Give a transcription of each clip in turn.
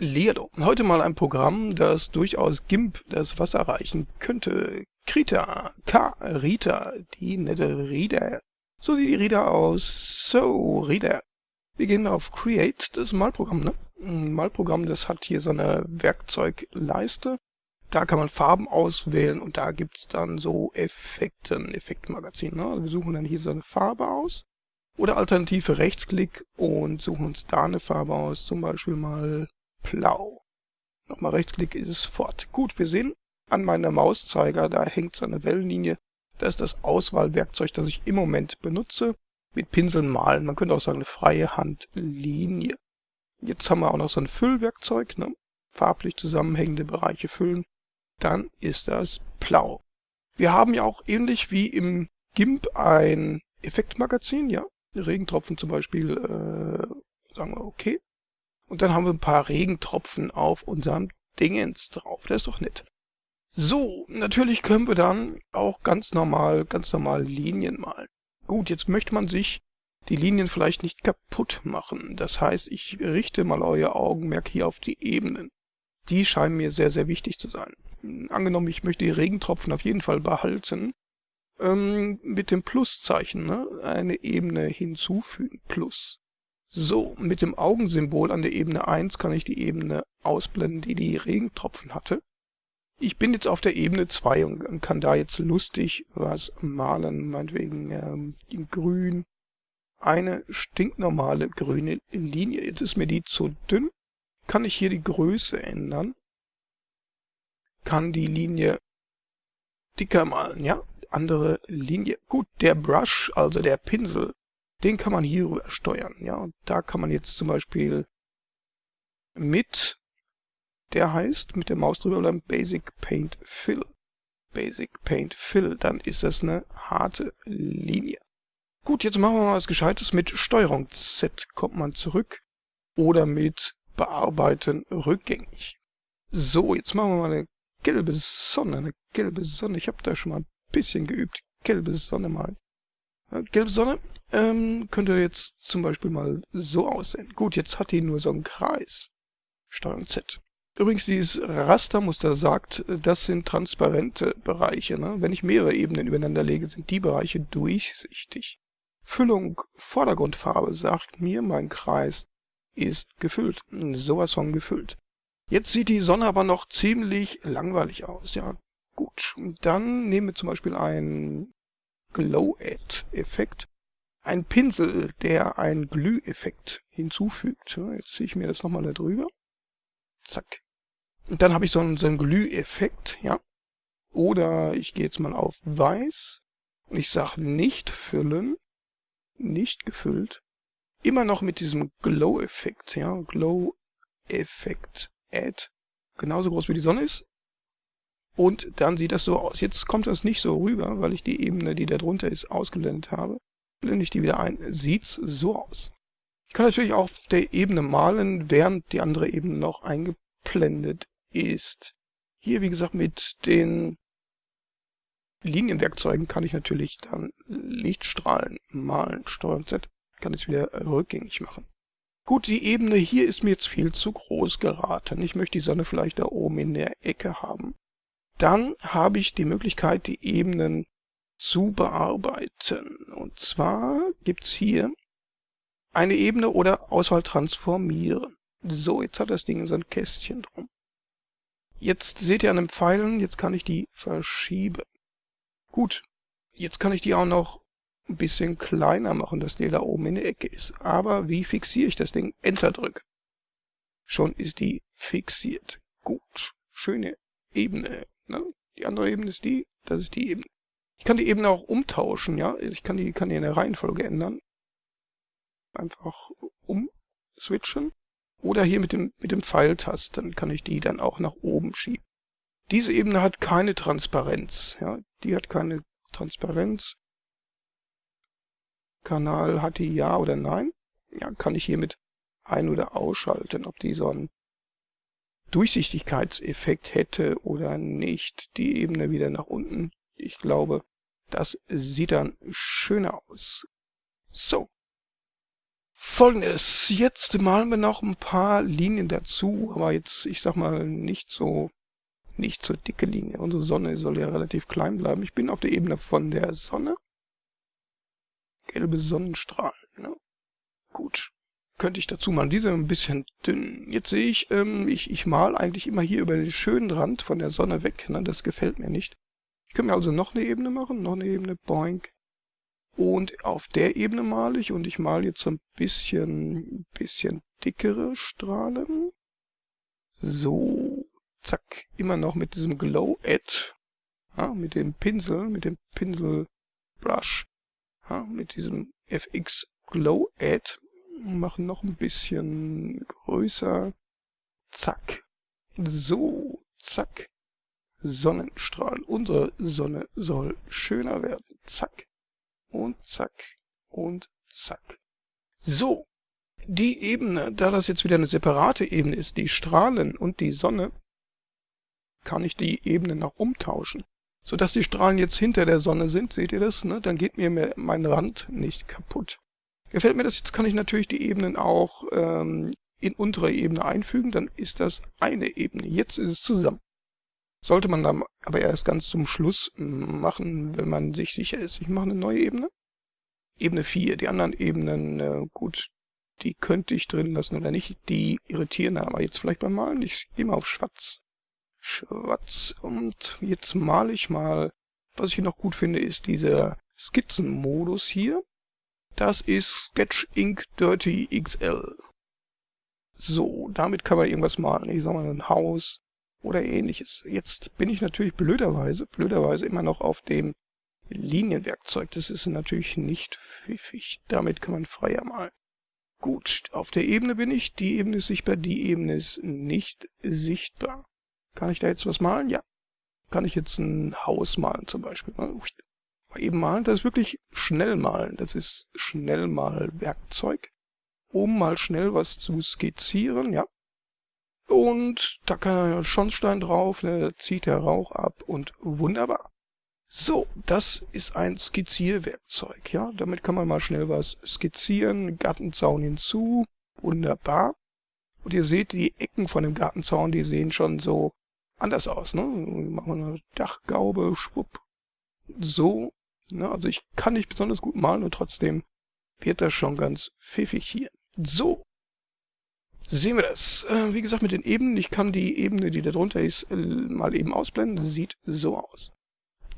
Leerdo. Heute mal ein Programm, das durchaus GIMP das Wasser reichen könnte. Krita, K, Rita, die nette Rita. So sieht die Rita aus. So, Rita. Wir gehen auf Create, das Malprogramm, ne? Ein Malprogramm, das hat hier so eine Werkzeugleiste. Da kann man Farben auswählen und da gibt's dann so Effekte, ein Effektmagazin. Ne? Also wir suchen dann hier so eine Farbe aus. Oder alternative Rechtsklick und suchen uns da eine Farbe aus, zum Beispiel mal blau. Nochmal Rechtsklick ist es fort. Gut, wir sehen an meiner Mauszeiger, da hängt so eine Wellenlinie. Das ist das Auswahlwerkzeug, das ich im Moment benutze. Mit Pinseln malen. Man könnte auch sagen, eine freie Handlinie. Jetzt haben wir auch noch so ein Füllwerkzeug, ne? farblich zusammenhängende Bereiche füllen. Dann ist das blau. Wir haben ja auch ähnlich wie im GIMP ein Effektmagazin, ja. Regentropfen zum Beispiel, äh, sagen wir okay. Und dann haben wir ein paar Regentropfen auf unserem Dingens drauf. Das ist doch nett. So, natürlich können wir dann auch ganz normal, ganz normal Linien malen. Gut, jetzt möchte man sich die Linien vielleicht nicht kaputt machen. Das heißt, ich richte mal euer Augenmerk hier auf die Ebenen. Die scheinen mir sehr, sehr wichtig zu sein. Angenommen, ich möchte die Regentropfen auf jeden Fall behalten, ähm, mit dem Pluszeichen ne, eine Ebene hinzufügen. Plus. So, mit dem Augensymbol an der Ebene 1 kann ich die Ebene ausblenden, die die Regentropfen hatte. Ich bin jetzt auf der Ebene 2 und kann da jetzt lustig was malen, meinetwegen ähm, in grün. Eine stinknormale grüne Linie. Jetzt ist mir die zu dünn. Kann ich hier die Größe ändern? Kann die Linie dicker malen, ja? andere Linie. Gut, der Brush, also der Pinsel, den kann man hier steuern. Ja, und da kann man jetzt zum Beispiel mit, der heißt, mit der Maus drüber bleiben, Basic Paint Fill. Basic Paint Fill, dann ist das eine harte Linie. Gut, jetzt machen wir mal was Gescheites. Mit Steuerung Z kommt man zurück oder mit Bearbeiten rückgängig. So, jetzt machen wir mal eine gelbe Sonne, eine gelbe Sonne. Ich habe da schon mal ein bisschen geübt. Gelbe Sonne mal. Gelbe Sonne ähm, könnte jetzt zum Beispiel mal so aussehen. Gut, jetzt hat die nur so einen Kreis. Steuerung Z. Übrigens, dieses Rastermuster sagt, das sind transparente Bereiche. Ne? Wenn ich mehrere Ebenen übereinander lege, sind die Bereiche durchsichtig. Füllung Vordergrundfarbe sagt mir, mein Kreis ist gefüllt. Sowas von gefüllt. Jetzt sieht die Sonne aber noch ziemlich langweilig aus. Ja, Gut, dann nehmen wir zum Beispiel einen Glow-Add-Effekt. Ein Pinsel, der einen Glüheffekt hinzufügt. Jetzt ziehe ich mir das nochmal da drüber. Zack. Und dann habe ich so einen, so einen Glüheffekt, ja. Oder ich gehe jetzt mal auf Weiß ich sage nicht füllen, nicht gefüllt. Immer noch mit diesem Glow-Effekt, ja. Glow-Effekt Add. Genauso groß wie die Sonne ist, und dann sieht das so aus. Jetzt kommt das nicht so rüber, weil ich die Ebene, die da drunter ist, ausgeblendet habe. Blende ich die wieder ein, sieht's so aus. Ich kann natürlich auch auf der Ebene malen, während die andere Ebene noch eingeblendet ist. Hier, wie gesagt, mit den Linienwerkzeugen kann ich natürlich dann Lichtstrahlen malen. Steuerung Z kann es wieder rückgängig machen. Gut, die Ebene hier ist mir jetzt viel zu groß geraten. Ich möchte die Sonne vielleicht da oben in der Ecke haben. Dann habe ich die Möglichkeit, die Ebenen zu bearbeiten. Und zwar gibt's hier eine Ebene oder Auswahl transformieren. So, jetzt hat das Ding so ein Kästchen drum. Jetzt seht ihr an den Pfeilen, jetzt kann ich die verschieben. Gut, jetzt kann ich die auch noch ein bisschen kleiner machen, dass die da oben in der Ecke ist. Aber wie fixiere ich das Ding? Enter drücke. Schon ist die fixiert. Gut, schöne Ebene. Ne? Die andere Ebene ist die, das ist die Ebene. Ich kann die Ebene auch umtauschen, ja. Ich kann die, kann die in der Reihenfolge ändern. Einfach umswitchen. Oder hier mit dem, mit dem Pfeiltasten kann ich die dann auch nach oben schieben. Diese Ebene hat keine Transparenz, ja. Die hat keine Transparenz. Kanal hat die ja oder nein. Ja, kann ich hiermit ein- oder ausschalten, ob die so ein Durchsichtigkeitseffekt hätte oder nicht. Die Ebene wieder nach unten. Ich glaube, das sieht dann schöner aus. So. Folgendes, jetzt malen wir noch ein paar Linien dazu, aber jetzt, ich sag mal, nicht so, nicht so dicke Linien. Unsere Sonne soll ja relativ klein bleiben. Ich bin auf der Ebene von der Sonne. Gelbe Sonnenstrahlen, ne? Gut. Könnte ich dazu malen. Diese ein bisschen dünn. Jetzt sehe ich, ähm, ich, ich mal eigentlich immer hier über den schönen Rand von der Sonne weg. Ne? Das gefällt mir nicht. Ich kann mir also noch eine Ebene machen, noch eine Ebene, boink. Und auf der Ebene male ich und ich male jetzt so ein bisschen, bisschen dickere Strahlen. So, zack, immer noch mit diesem Glow Add, ja, mit dem Pinsel, mit dem Pinsel Brush, ja, mit diesem FX Glow Add, machen noch ein bisschen größer, zack, so, zack, Sonnenstrahlen. Unsere Sonne soll schöner werden, zack, und zack und zack. So, die Ebene, da das jetzt wieder eine separate Ebene ist, die Strahlen und die Sonne, kann ich die Ebene noch umtauschen. Sodass die Strahlen jetzt hinter der Sonne sind, seht ihr das? Ne? Dann geht mir mein Rand nicht kaputt. Gefällt mir das, jetzt kann ich natürlich die Ebenen auch ähm, in untere Ebene einfügen, dann ist das eine Ebene. Jetzt ist es zusammen. Sollte man dann aber erst ganz zum Schluss machen, wenn man sich sicher ist. Ich mache eine neue Ebene. Ebene 4. Die anderen Ebenen, äh, gut, die könnte ich drin lassen oder nicht. Die irritieren dann aber jetzt vielleicht beim Malen. Ich gehe mal auf Schwarz. Schwarz. Und jetzt male ich mal. Was ich noch gut finde, ist dieser Skizzenmodus hier. Das ist Sketch Ink Dirty XL. So, damit kann man irgendwas malen. Ich sag mal ein Haus, oder ähnliches. Jetzt bin ich natürlich blöderweise, blöderweise immer noch auf dem Linienwerkzeug. Das ist natürlich nicht pfiffig. Damit kann man freier malen. Gut, auf der Ebene bin ich. Die Ebene ist sichtbar, die Ebene ist nicht sichtbar. Kann ich da jetzt was malen? Ja. Kann ich jetzt ein Haus malen zum Beispiel? Mal eben malen, das ist wirklich schnell malen. Das ist Schnellmalwerkzeug. Um mal schnell was zu skizzieren, ja. Und da kann er Schornstein drauf, ne, zieht der Rauch ab und wunderbar. So, das ist ein Skizzierwerkzeug, ja. Damit kann man mal schnell was skizzieren. Gartenzaun hinzu, wunderbar. Und ihr seht, die Ecken von dem Gartenzaun, die sehen schon so anders aus, ne. Machen wir eine Dachgaube, schwupp. So, ne. Also ich kann nicht besonders gut malen und trotzdem wird das schon ganz pfiffig hier. So, sehen wir das. Äh, wie gesagt, mit den Ebenen. Ich kann die Ebene, die da drunter ist, äh, mal eben ausblenden. Sieht so aus.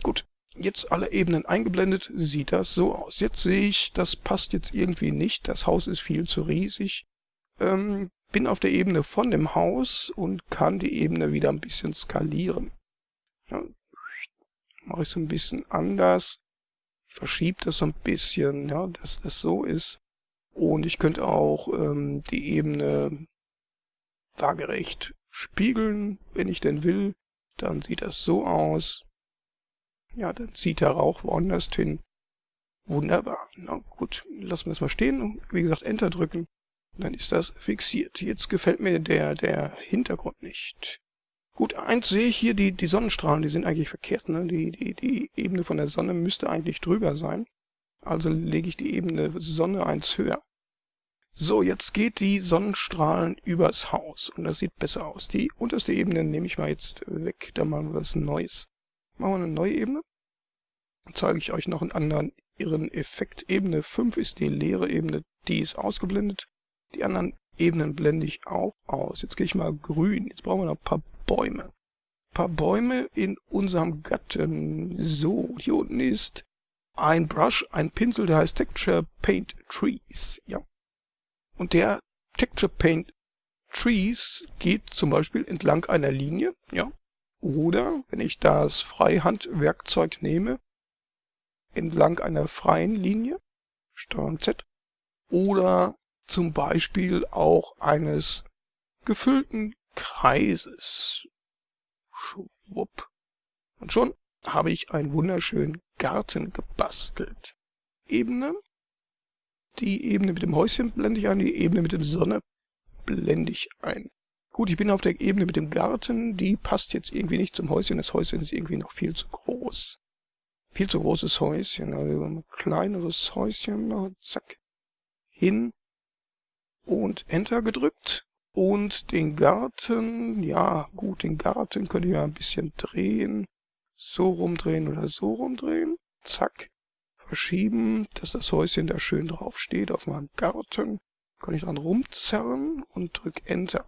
Gut. Jetzt alle Ebenen eingeblendet, sieht das so aus. Jetzt sehe ich, das passt jetzt irgendwie nicht. Das Haus ist viel zu riesig. Ähm, bin auf der Ebene von dem Haus und kann die Ebene wieder ein bisschen skalieren. Ja, mache ich so ein bisschen anders. Ich das so ein bisschen, ja, dass das so ist. Und ich könnte auch ähm, die Ebene waagerecht spiegeln, wenn ich denn will. Dann sieht das so aus. Ja, dann zieht der Rauch woanders hin. Wunderbar. Na gut, lassen wir es mal stehen. Wie gesagt, Enter drücken. Dann ist das fixiert. Jetzt gefällt mir der, der Hintergrund nicht. Gut, eins sehe ich hier, die, die Sonnenstrahlen, die sind eigentlich verkehrt. Ne? Die, die, die Ebene von der Sonne müsste eigentlich drüber sein. Also lege ich die Ebene Sonne eins höher. So, jetzt geht die Sonnenstrahlen übers Haus und das sieht besser aus. Die unterste Ebene nehme ich mal jetzt weg, da machen wir was Neues. Machen wir eine neue Ebene. Dann zeige ich euch noch einen anderen ihren Effekt. Ebene 5 ist die leere Ebene, die ist ausgeblendet. Die anderen Ebenen blende ich auch aus. Jetzt gehe ich mal grün. Jetzt brauchen wir noch ein paar Bäume. Ein paar Bäume in unserem Gatten. So, hier unten ist ein Brush, ein Pinsel, der heißt Texture Paint Trees. Ja. Und der Texture Paint Trees geht zum Beispiel entlang einer Linie, ja. Oder, wenn ich das Freihandwerkzeug nehme, entlang einer freien Linie, Steuerung Z. Oder zum Beispiel auch eines gefüllten Kreises. Schwupp. Und schon habe ich einen wunderschönen Garten gebastelt. Ebene. Die Ebene mit dem Häuschen blende ich ein, die Ebene mit der Sonne blende ich ein. Gut, ich bin auf der Ebene mit dem Garten, die passt jetzt irgendwie nicht zum Häuschen. Das Häuschen ist irgendwie noch viel zu groß. Viel zu großes Häuschen, also ein kleineres Häuschen, zack, hin. Und Enter gedrückt. Und den Garten, ja gut, den Garten könnte ich ja ein bisschen drehen. So rumdrehen oder so rumdrehen. Zack. Verschieben, dass das Häuschen da schön drauf steht auf meinem Garten. Kann ich dran rumzerren und drück Enter.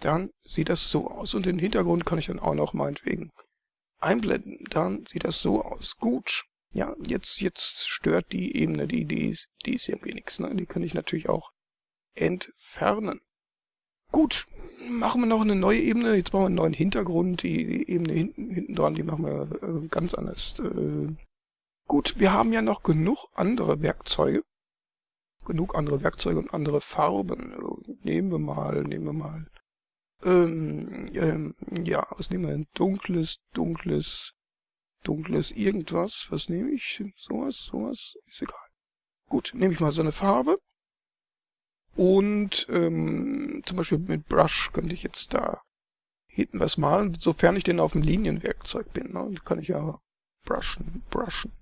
Dann sieht das so aus. Und den Hintergrund kann ich dann auch noch meinetwegen einblenden. Dann sieht das so aus. Gut. Ja, jetzt, jetzt stört die Ebene, die, die, die ist irgendwie nichts. Ne? Die kann ich natürlich auch entfernen. Gut, machen wir noch eine neue Ebene. Jetzt brauchen wir einen neuen Hintergrund. Die, Ebene hinten, hinten dran, die machen wir äh, ganz anders. Äh, gut, wir haben ja noch genug andere Werkzeuge. Genug andere Werkzeuge und andere Farben. Nehmen wir mal, nehmen wir mal. Ähm, ähm, ja, was nehmen wir denn? Dunkles, dunkles, dunkles irgendwas. Was nehme ich? Sowas, sowas? Ist egal. Gut, nehme ich mal so eine Farbe. Und ähm, zum Beispiel mit Brush könnte ich jetzt da hinten was malen, sofern ich denn auf dem Linienwerkzeug bin. Ne? kann ich ja brushen, brushen.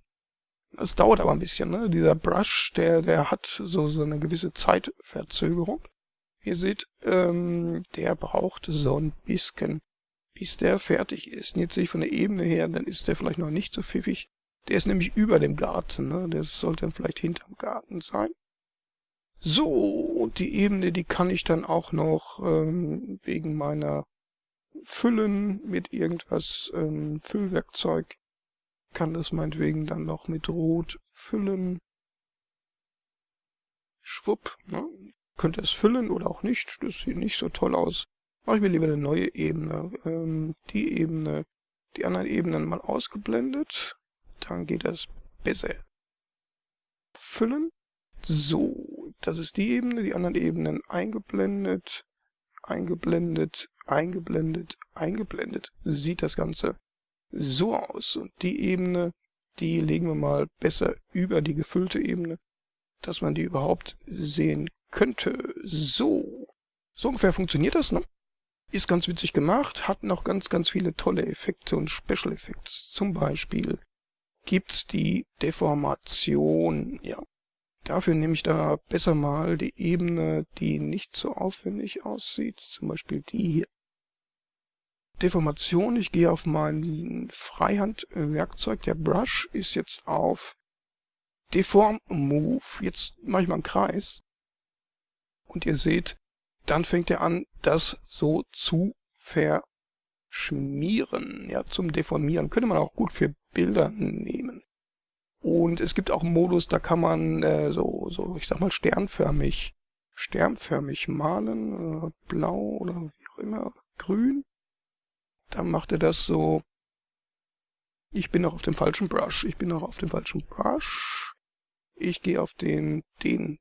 Das dauert aber ein bisschen. Ne? Dieser Brush, der, der hat so, so eine gewisse Zeitverzögerung. Ihr seht, ähm, der braucht so ein bisschen, bis der fertig ist. Und jetzt sehe ich von der Ebene her, dann ist der vielleicht noch nicht so pfiffig. Der ist nämlich über dem Garten. Ne? Der sollte dann vielleicht hinterm Garten sein. So, und die Ebene, die kann ich dann auch noch ähm, wegen meiner Füllen mit irgendwas ähm, Füllwerkzeug, kann das meinetwegen dann noch mit Rot füllen. Schwupp, ne? könnte es füllen oder auch nicht, das sieht nicht so toll aus. Mache ich mir lieber eine neue Ebene. Ähm, die Ebene, die anderen Ebenen mal ausgeblendet, dann geht das besser. Füllen. So, das ist die Ebene, die anderen Ebenen eingeblendet, eingeblendet, eingeblendet, eingeblendet. Sieht das Ganze so aus. Und die Ebene, die legen wir mal besser über die gefüllte Ebene, dass man die überhaupt sehen könnte. So. So ungefähr funktioniert das, ne? Ist ganz witzig gemacht, hat noch ganz, ganz viele tolle Effekte und Special Effects. Zum Beispiel gibt's die Deformation, ja. Dafür nehme ich da besser mal die Ebene, die nicht so aufwendig aussieht, zum Beispiel die hier. Deformation, ich gehe auf mein Freihandwerkzeug, der Brush ist jetzt auf Deform Move, jetzt mache ich mal einen Kreis und ihr seht, dann fängt er an, das so zu verschmieren, ja, zum Deformieren. Könnte man auch gut für Bilder nehmen. Und es gibt auch einen Modus, da kann man äh, so, so, ich sag mal, sternförmig, sternförmig malen, äh, blau oder wie auch immer, grün. Dann macht er das so. Ich bin noch auf dem falschen Brush. Ich bin noch auf dem falschen Brush. Ich gehe auf den, den,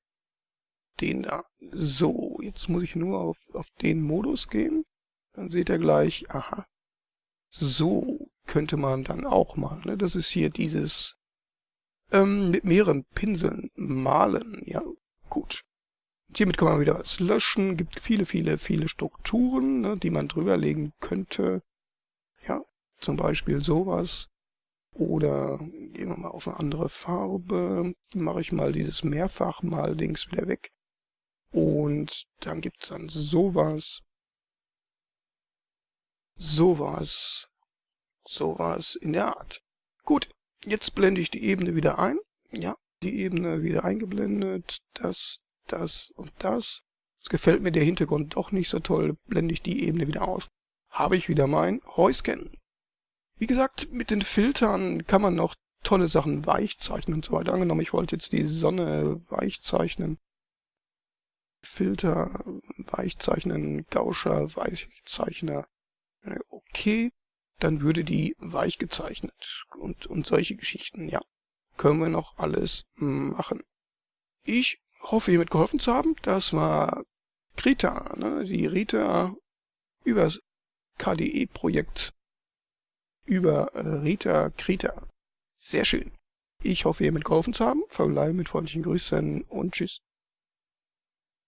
den da. So, jetzt muss ich nur auf, auf den Modus gehen. Dann seht ihr gleich, aha. So könnte man dann auch mal. Ne? Das ist hier dieses ähm, mit mehreren Pinseln malen. Ja, gut. Hiermit kann man wieder was löschen. Gibt viele, viele, viele Strukturen, ne, die man drüberlegen könnte. Ja, zum Beispiel sowas. Oder gehen wir mal auf eine andere Farbe. Mache ich mal dieses Mehrfach-Mal-Dings wieder weg. Und dann gibt's dann sowas. Sowas. Sowas in der Art. Gut, Jetzt blende ich die Ebene wieder ein. Ja, die Ebene wieder eingeblendet. Das, das und das. Es gefällt mir der Hintergrund doch nicht so toll. Blende ich die Ebene wieder aus. Habe ich wieder mein Heuscan. Wie gesagt, mit den Filtern kann man noch tolle Sachen weich zeichnen und so weiter. Angenommen, ich wollte jetzt die Sonne weich zeichnen. Filter, Weichzeichnen, Gauscher, Weichzeichner. Okay dann würde die weich gezeichnet und, und solche Geschichten, ja. Können wir noch alles machen. Ich hoffe, hiermit geholfen zu haben. Das war Krita, ne? die Rita übers KDE-Projekt über Rita Krita. Sehr schön. Ich hoffe, hiermit geholfen zu haben. Verbleibe mit freundlichen Grüßen und tschüss.